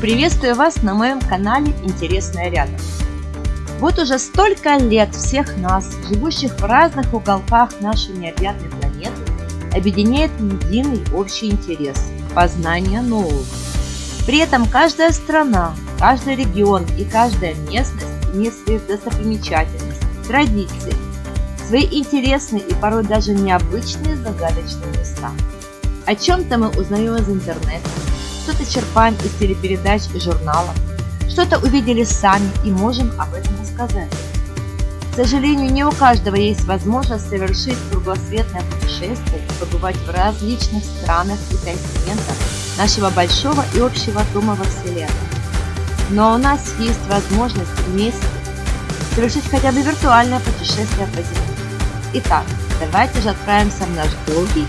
Приветствую вас на моем канале Интересное рядом. Вот уже столько лет всех нас, живущих в разных уголках нашей необъятной планеты, объединяет единый общий интерес – познание нового. При этом каждая страна, каждый регион и каждая местность имеет свои достопримечательности, традиции, свои интересные и порой даже необычные загадочные места. О чем-то мы узнаем из интернета, что-то черпаем из телепередач и журналов, что-то увидели сами и можем об этом рассказать. К сожалению, не у каждого есть возможность совершить кругосветное путешествие и побывать в различных странах и континентах нашего большого и общего дома во Вселенной. Но у нас есть возможность вместе совершить хотя бы виртуальное путешествие по Земле. Итак, давайте же отправимся в наш долгий